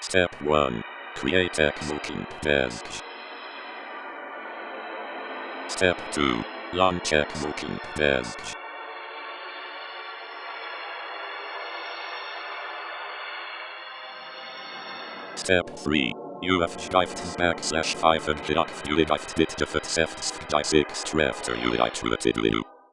Step 1. Create Xlooking test. Step 2. Launch Xlooking test. Step 3. You have schreibt backslash 5 and gedacht jullie heeft dit de verzegd die 6 trefter jullie uitgeluid